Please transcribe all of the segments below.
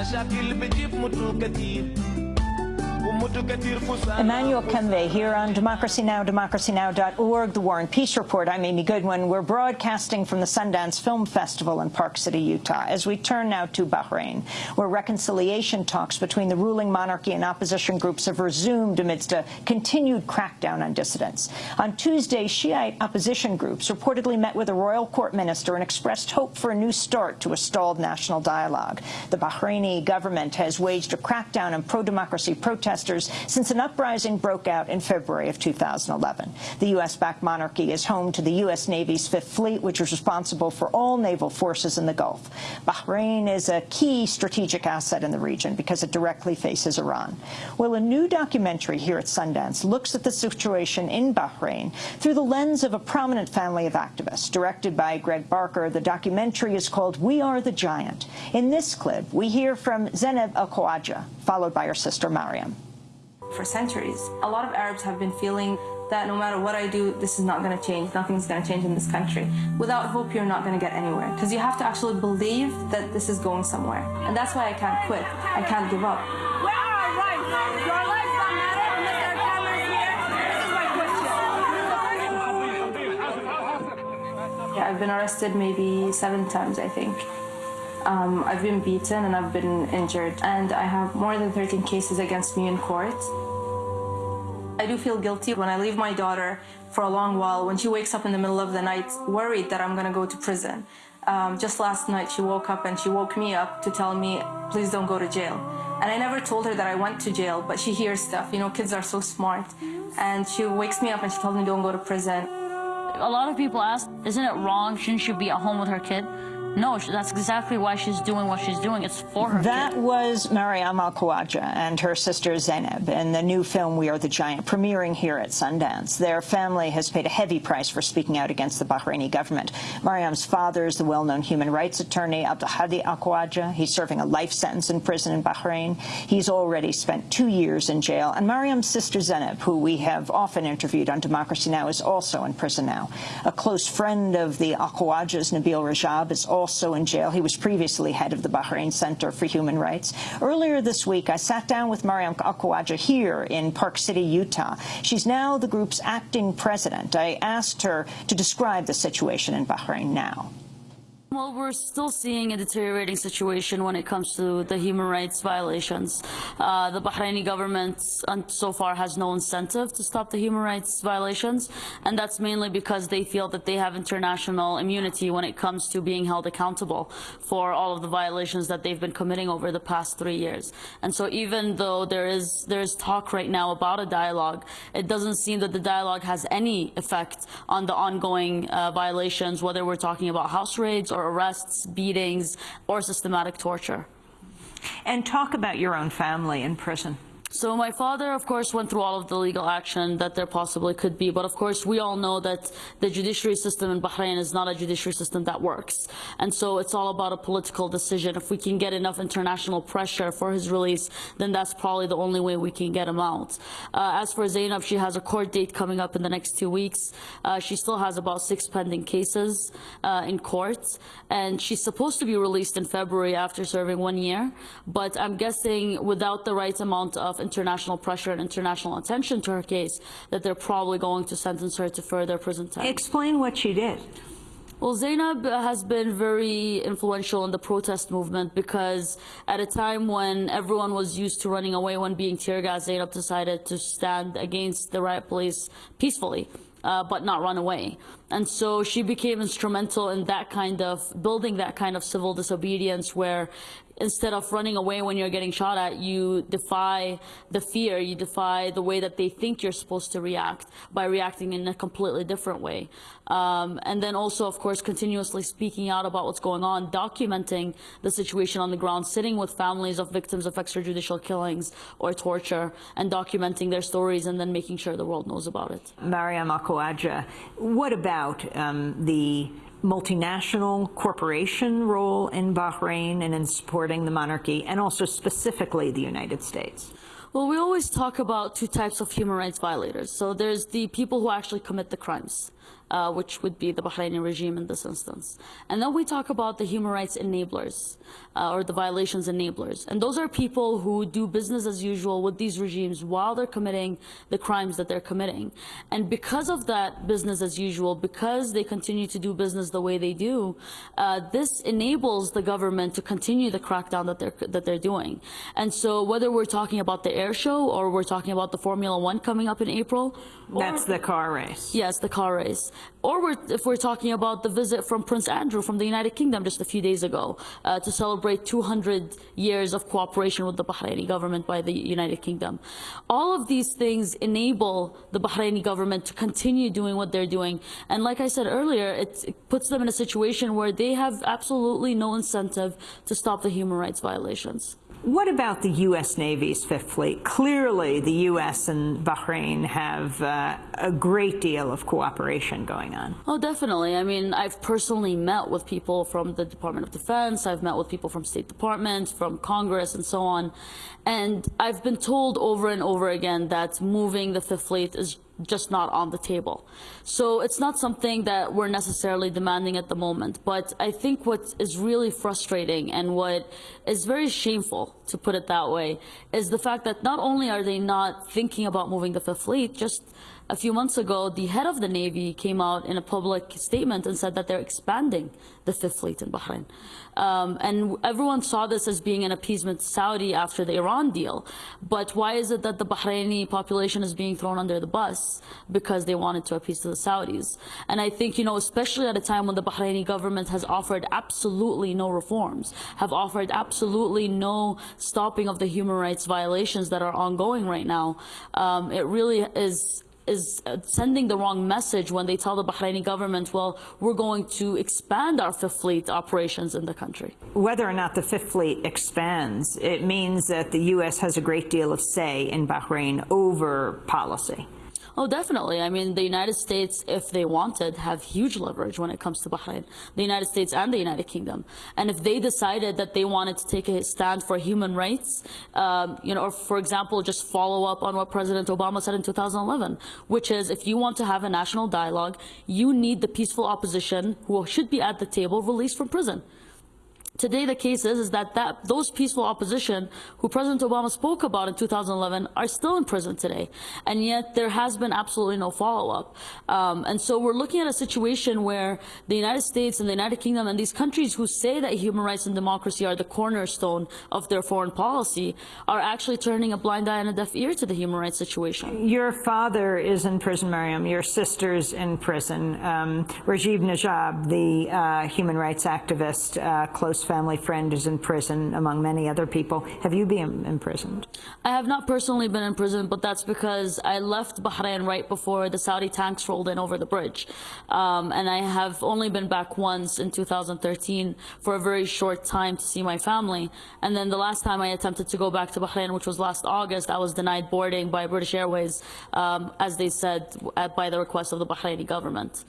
مشاكل بتجيب موتو كتير. Emmanuel Kembe here on Democracy Now!, democracynow.org, The War and Peace Report. I'm Amy Goodman. We're broadcasting from the Sundance Film Festival in Park City, Utah. As we turn now to Bahrain, where reconciliation talks between the ruling monarchy and opposition groups have resumed amidst a continued crackdown on dissidents. On Tuesday, Shiite opposition groups reportedly met with a royal court minister and expressed hope for a new start to a stalled national dialogue. The Bahraini government has waged a crackdown on pro-democracy protests protesters since an uprising broke out in February of 2011. The U.S.-backed monarchy is home to the U.S. Navy's Fifth Fleet, which is responsible for all naval forces in the Gulf. Bahrain is a key strategic asset in the region because it directly faces Iran. Well, a new documentary here at Sundance looks at the situation in Bahrain through the lens of a prominent family of activists. Directed by Greg Barker, the documentary is called We Are the Giant. In this clip, we hear from Zainab Al-Khawaja, followed by her sister Mariam for centuries. A lot of Arabs have been feeling that no matter what I do, this is not going to change. Nothing's going to change in this country. Without hope, you're not going to get anywhere. Because you have to actually believe that this is going somewhere. And that's why I can't quit. I can't give up. Where are our rights? Your lives don't matter unless there are cameras here. This is my question. Yeah, I've been arrested maybe seven times, I think. Um, I've been beaten and I've been injured, and I have more than 13 cases against me in court. I do feel guilty when I leave my daughter for a long while, when she wakes up in the middle of the night worried that I'm going to go to prison. Um, just last night, she woke up and she woke me up to tell me, please don't go to jail. And I never told her that I went to jail, but she hears stuff. You know, kids are so smart. And she wakes me up and she tells me, don't go to prison. A lot of people ask, isn't it wrong? Shouldn't she be at home with her kid? No, that's exactly why she's doing what she's doing. It's for her. That kid. was Mariam Al Khawaja and her sister Zainab in the new film We Are the Giant, premiering here at Sundance. Their family has paid a heavy price for speaking out against the Bahraini government. Mariam's father is the well-known human rights attorney Abdulhadi Al Khawaja. He's serving a life sentence in prison in Bahrain. He's already spent two years in jail. And Mariam's sister Zainab, who we have often interviewed on Democracy Now!, is also in prison now. A close friend of the Al Khawajas, Nabil Rajab, is also also in jail. He was previously head of the Bahrain Center for Human Rights. Earlier this week, I sat down with Mariam Al-Khawaja here in Park City, Utah. She's now the group's acting president. I asked her to describe the situation in Bahrain now. Well, we're still seeing a deteriorating situation when it comes to the human rights violations. Uh, the Bahraini government so far has no incentive to stop the human rights violations, and that's mainly because they feel that they have international immunity when it comes to being held accountable for all of the violations that they've been committing over the past three years. And so even though there is, there is talk right now about a dialogue, it doesn't seem that the dialogue has any effect on the ongoing uh, violations, whether we're talking about house raids or arrests, beatings, or systematic torture. And talk about your own family in prison. So my father, of course, went through all of the legal action that there possibly could be. But of course, we all know that the judiciary system in Bahrain is not a judiciary system that works. And so it's all about a political decision. If we can get enough international pressure for his release, then that's probably the only way we can get him out. Uh, as for Zainab, she has a court date coming up in the next two weeks. Uh, she still has about six pending cases uh, in court. And she's supposed to be released in February after serving one year. But I'm guessing without the right amount of international pressure and international attention to her case that they're probably going to sentence her to further prison time. Explain what she did. Well, Zainab has been very influential in the protest movement because at a time when everyone was used to running away when being tear gassed, Zainab decided to stand against the riot police peacefully. Uh, but not run away. And so she became instrumental in that kind of building that kind of civil disobedience where instead of running away when you're getting shot at, you defy the fear, you defy the way that they think you're supposed to react by reacting in a completely different way. Um, and then also, of course, continuously speaking out about what's going on, documenting the situation on the ground, sitting with families of victims of extrajudicial killings or torture, and documenting their stories and then making sure the world knows about it. Mariam Al-Khawaja, what about um, the multinational corporation role in Bahrain and in supporting the monarchy, and also specifically the United States? Well, we always talk about two types of human rights violators. So there's the people who actually commit the crimes. Uh, which would be the Bahraini regime in this instance. And then we talk about the human rights enablers, uh, or the violations enablers. And those are people who do business as usual with these regimes while they're committing the crimes that they're committing. And because of that business as usual, because they continue to do business the way they do, uh, this enables the government to continue the crackdown that they're, that they're doing. And so whether we're talking about the air show or we're talking about the Formula One coming up in April, That's the car race. Yes, the car race. Or we're, if we're talking about the visit from Prince Andrew from the United Kingdom just a few days ago uh, to celebrate 200 years of cooperation with the Bahraini government by the United Kingdom. All of these things enable the Bahraini government to continue doing what they're doing. And like I said earlier, it, it puts them in a situation where they have absolutely no incentive to stop the human rights violations. What about the U.S. Navy's Fifth Fleet? Clearly, the U.S. and Bahrain have uh, a great deal of cooperation going on. Oh, definitely. I mean, I've personally met with people from the Department of Defense. I've met with people from State Department, from Congress, and so on. And I've been told over and over again that moving the Fifth Fleet is just not on the table. So it's not something that we're necessarily demanding at the moment. But I think what is really frustrating and what is very shameful, to put it that way, is the fact that not only are they not thinking about moving the Fifth Fleet, just a few months ago, the head of the Navy came out in a public statement and said that they're expanding the Fifth Fleet in Bahrain. Um, and everyone saw this as being an appeasement to Saudi after the Iran deal. But why is it that the Bahraini population is being thrown under the bus? Because they wanted to appease to the Saudis. And I think, you know, especially at a time when the Bahraini government has offered absolutely no reforms, have offered absolutely no stopping of the human rights violations that are ongoing right now, um, it really is is uh, sending the wrong message when they tell the Bahraini government, well, we're going to expand our Fifth Fleet operations in the country. Whether or not the Fifth Fleet expands, it means that the U.S. has a great deal of say in Bahrain over policy. Oh, definitely. I mean, the United States, if they wanted, have huge leverage when it comes to Bahrain. The United States and the United Kingdom. And if they decided that they wanted to take a stand for human rights, um, you know, or for example, just follow up on what President Obama said in 2011, which is if you want to have a national dialogue, you need the peaceful opposition who should be at the table released from prison. Today, the case is, is that, that those peaceful opposition who President Obama spoke about in 2011 are still in prison today. And yet there has been absolutely no follow-up. Um, and so we're looking at a situation where the United States and the United Kingdom and these countries who say that human rights and democracy are the cornerstone of their foreign policy are actually turning a blind eye and a deaf ear to the human rights situation. Your father is in prison, Mariam. Your sister's in prison. Um, Rajiv Najab, the uh, human rights activist, uh, close family friend is in prison, among many other people. Have you been imprisoned? I have not personally been in prison, but that's because I left Bahrain right before the Saudi tanks rolled in over the bridge. Um, and I have only been back once in 2013 for a very short time to see my family. And then the last time I attempted to go back to Bahrain, which was last August, I was denied boarding by British Airways, um, as they said, by the request of the Bahraini government.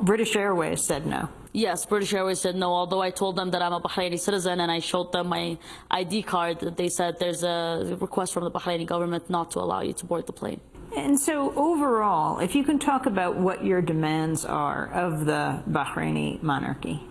British Airways said no. Yes, British Airways said no, although I told them that I'm a Bahraini citizen and I showed them my ID card, they said there's a request from the Bahraini government not to allow you to board the plane. And so overall, if you can talk about what your demands are of the Bahraini monarchy.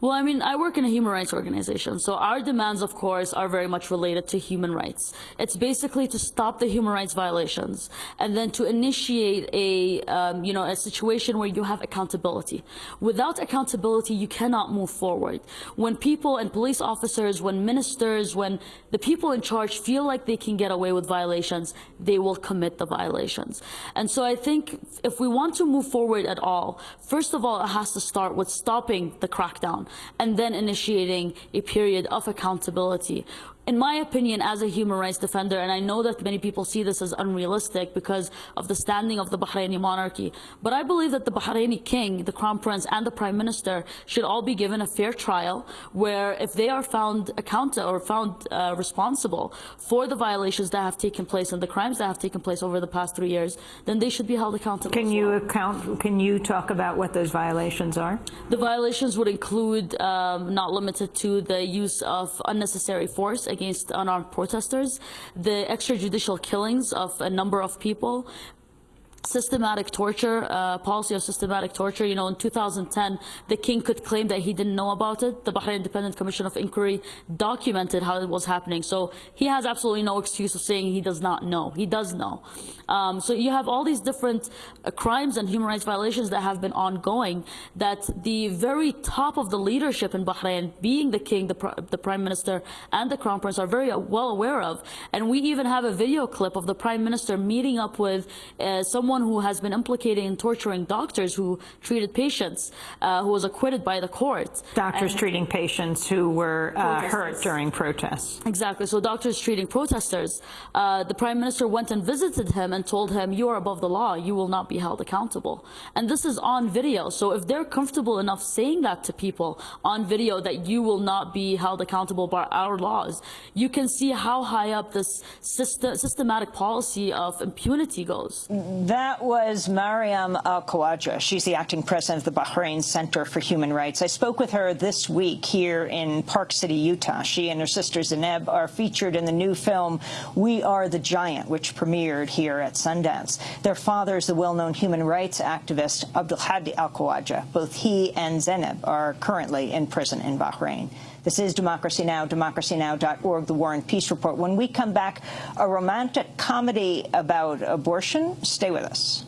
Well, I mean, I work in a human rights organization, so our demands, of course, are very much related to human rights. It's basically to stop the human rights violations and then to initiate a, um, you know, a situation where you have accountability. Without accountability, you cannot move forward. When people and police officers, when ministers, when the people in charge feel like they can get away with violations, they will commit the violations. And so I think if we want to move forward at all, first of all, it has to start with stopping the crackdown and then initiating a period of accountability in my opinion, as a human rights defender, and I know that many people see this as unrealistic because of the standing of the Bahraini monarchy, but I believe that the Bahraini king, the crown prince, and the prime minister should all be given a fair trial where if they are found accountable or found uh, responsible for the violations that have taken place and the crimes that have taken place over the past three years, then they should be held accountable. Can you well. account? Can you talk about what those violations are? The violations would include, um, not limited to, the use of unnecessary force against unarmed protesters, the extrajudicial killings of a number of people, systematic torture, uh, policy of systematic torture. You know, in 2010, the king could claim that he didn't know about it. The Bahrain Independent Commission of Inquiry documented how it was happening. So he has absolutely no excuse of saying he does not know. He does know. Um, so you have all these different uh, crimes and human rights violations that have been ongoing that the very top of the leadership in Bahrain, being the king, the, pr the prime minister, and the crown prince are very well aware of. And we even have a video clip of the prime minister meeting up with uh, someone who has been implicated in torturing doctors who treated patients, uh, who was acquitted by the court. Doctors And- treating patients who were uh, hurt during protests. Exactly. So doctors treating protesters. Uh, the prime minister went and visited him and told him, "You are above the law. You will not be held accountable." And this is on video. So if they're comfortable enough saying that to people on video that you will not be held accountable by our laws, you can see how high up this syst- systematic policy of impunity goes. That was Mariam Al Khawaja. She's the acting president of the Bahrain Center for Human Rights. I spoke with her this week here in Park City, Utah. She and her sister Zainab are featured in the new film We Are the Giant, which premiered here at Sundance. Their father is the well-known human rights activist Abdulhadi Al Khawaja. Both he and Zainab are currently in prison in Bahrain. This is Democracy Now!, democracynow.org, The War and Peace Report. When we come back, a romantic comedy about abortion. Stay with us.